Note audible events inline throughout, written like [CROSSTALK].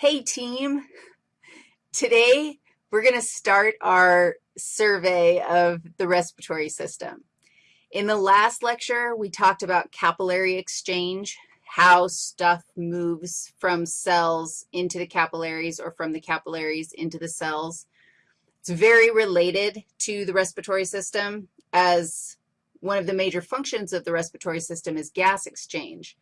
Hey team, today we're going to start our survey of the respiratory system. In the last lecture, we talked about capillary exchange, how stuff moves from cells into the capillaries or from the capillaries into the cells. It's very related to the respiratory system as one of the major functions of the respiratory system is gas exchange.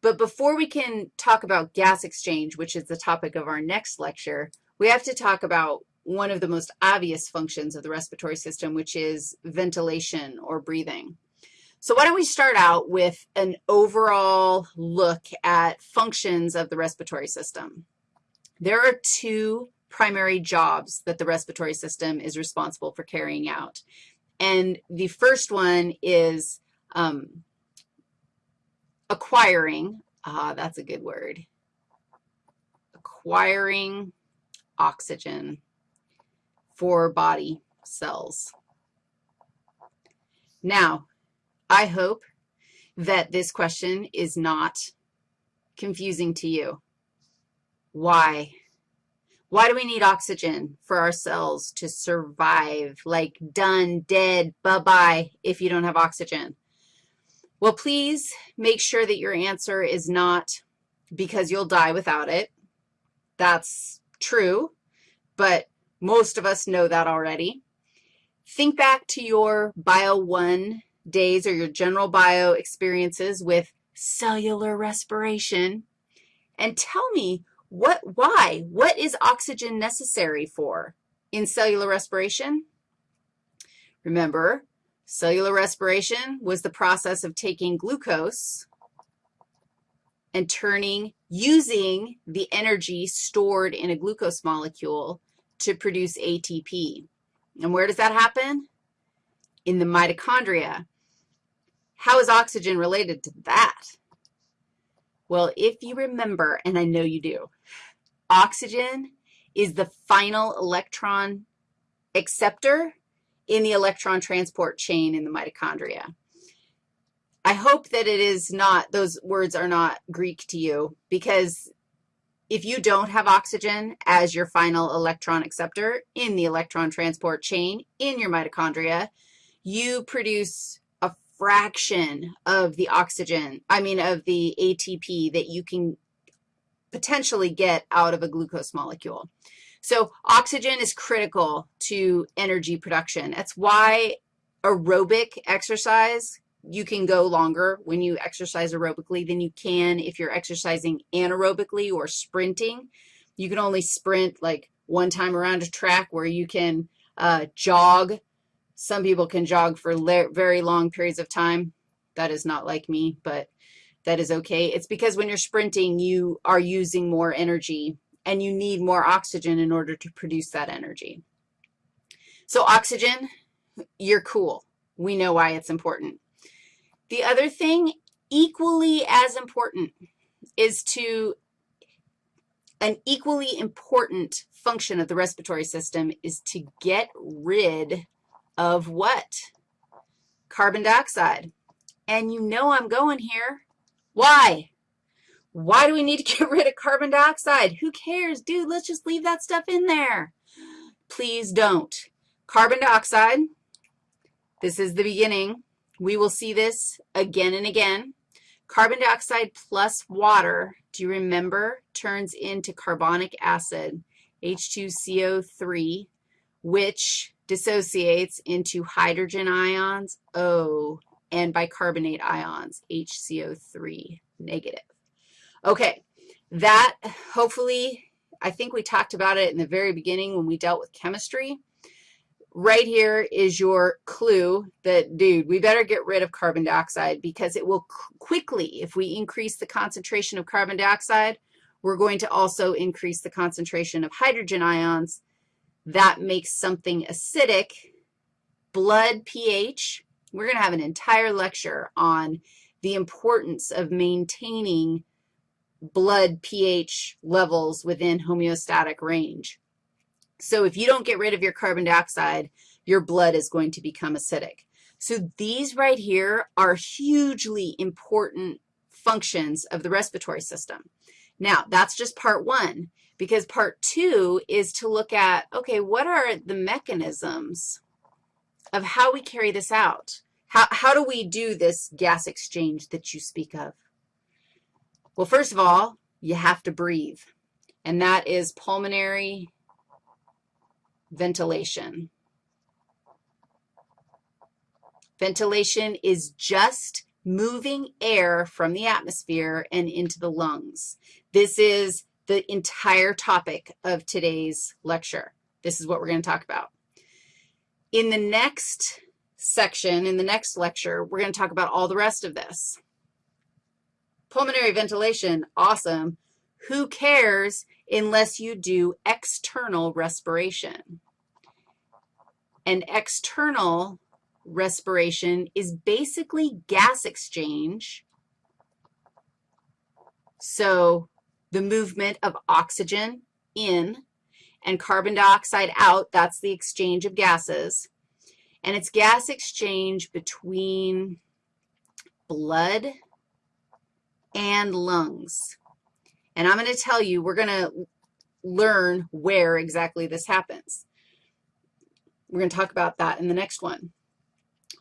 But before we can talk about gas exchange, which is the topic of our next lecture, we have to talk about one of the most obvious functions of the respiratory system, which is ventilation or breathing. So why don't we start out with an overall look at functions of the respiratory system. There are two primary jobs that the respiratory system is responsible for carrying out. And the first one is um, acquiring, ah, that's a good word, acquiring oxygen for body cells. Now, I hope that this question is not confusing to you. Why? Why do we need oxygen for our cells to survive? Like done, dead, bye-bye if you don't have oxygen. Well, please make sure that your answer is not because you'll die without it. That's true, but most of us know that already. Think back to your Bio 1 days or your general bio experiences with cellular respiration and tell me what, why, what is oxygen necessary for in cellular respiration? Remember, Cellular respiration was the process of taking glucose and turning, using the energy stored in a glucose molecule to produce ATP. And where does that happen? In the mitochondria. How is oxygen related to that? Well, if you remember, and I know you do, oxygen is the final electron acceptor in the electron transport chain in the mitochondria. I hope that it is not, those words are not Greek to you, because if you don't have oxygen as your final electron acceptor in the electron transport chain in your mitochondria, you produce a fraction of the oxygen, I mean of the ATP that you can potentially get out of a glucose molecule. So oxygen is critical to energy production. That's why aerobic exercise, you can go longer when you exercise aerobically than you can if you're exercising anaerobically or sprinting. You can only sprint like one time around a track where you can uh, jog. Some people can jog for very long periods of time. That is not like me, but that is okay. It's because when you're sprinting, you are using more energy and you need more oxygen in order to produce that energy. So oxygen, you're cool. We know why it's important. The other thing, equally as important, is to an equally important function of the respiratory system is to get rid of what? Carbon dioxide. And you know I'm going here. Why? Why do we need to [LAUGHS] get rid of carbon dioxide? Who cares? Dude, let's just leave that stuff in there. Please don't. Carbon dioxide, this is the beginning. We will see this again and again. Carbon dioxide plus water, do you remember, turns into carbonic acid, H2CO3, which dissociates into hydrogen ions, O, and bicarbonate ions, HCO3 negative. Okay, that hopefully, I think we talked about it in the very beginning when we dealt with chemistry. Right here is your clue that, dude, we better get rid of carbon dioxide because it will quickly, if we increase the concentration of carbon dioxide, we're going to also increase the concentration of hydrogen ions. That makes something acidic. Blood pH, we're going to have an entire lecture on the importance of maintaining blood pH levels within homeostatic range. So if you don't get rid of your carbon dioxide, your blood is going to become acidic. So these right here are hugely important functions of the respiratory system. Now, that's just part one, because part two is to look at, okay, what are the mechanisms of how we carry this out? How, how do we do this gas exchange that you speak of? Well, first of all, you have to breathe, and that is pulmonary ventilation. Ventilation is just moving air from the atmosphere and into the lungs. This is the entire topic of today's lecture. This is what we're going to talk about. In the next section, in the next lecture, we're going to talk about all the rest of this. Pulmonary ventilation, awesome. Who cares unless you do external respiration? And external respiration is basically gas exchange. So the movement of oxygen in and carbon dioxide out, that's the exchange of gases. And it's gas exchange between blood and lungs. And I'm going to tell you, we're going to learn where exactly this happens. We're going to talk about that in the next one.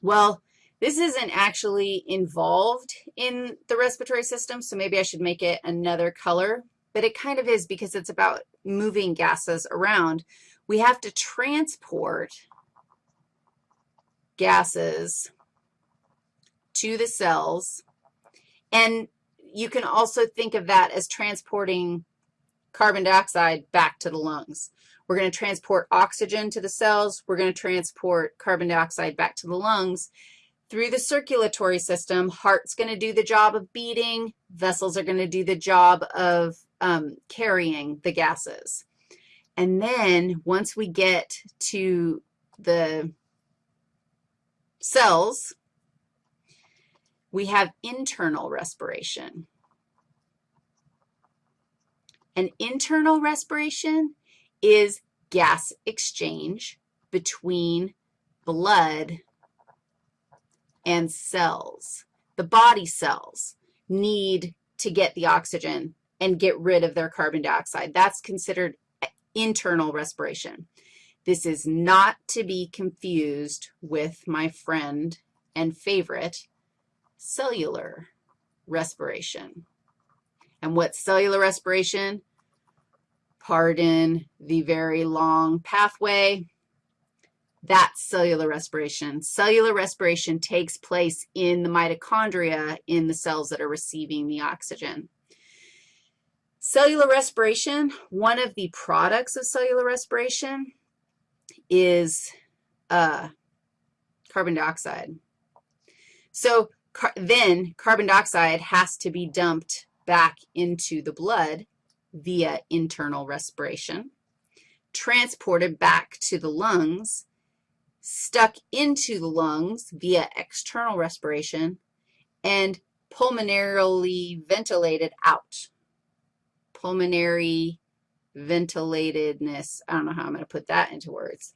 Well, this isn't actually involved in the respiratory system, so maybe I should make it another color, but it kind of is because it's about moving gases around. We have to transport gases to the cells, and you can also think of that as transporting carbon dioxide back to the lungs. We're going to transport oxygen to the cells. We're going to transport carbon dioxide back to the lungs. Through the circulatory system, heart's going to do the job of beating. Vessels are going to do the job of um, carrying the gases. And then once we get to the cells, we have internal respiration. And internal respiration is gas exchange between blood and cells. The body cells need to get the oxygen and get rid of their carbon dioxide. That's considered internal respiration. This is not to be confused with my friend and favorite, cellular respiration. And what's cellular respiration? pardon the very long pathway. That's cellular respiration. Cellular respiration takes place in the mitochondria in the cells that are receiving the oxygen. Cellular respiration, one of the products of cellular respiration is uh, carbon dioxide. So car then carbon dioxide has to be dumped back into the blood via internal respiration, transported back to the lungs, stuck into the lungs via external respiration, and pulmonarily ventilated out. Pulmonary ventilatedness, I don't know how I'm going to put that into words.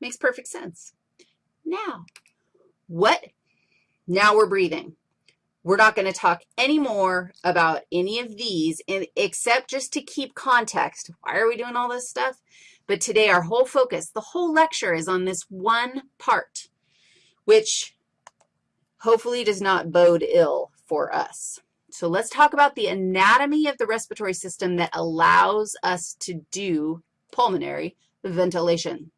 Makes perfect sense. Now, what? Now we're breathing. We're not going to talk anymore about any of these except just to keep context. Why are we doing all this stuff? But today our whole focus, the whole lecture is on this one part, which hopefully does not bode ill for us. So let's talk about the anatomy of the respiratory system that allows us to do pulmonary ventilation.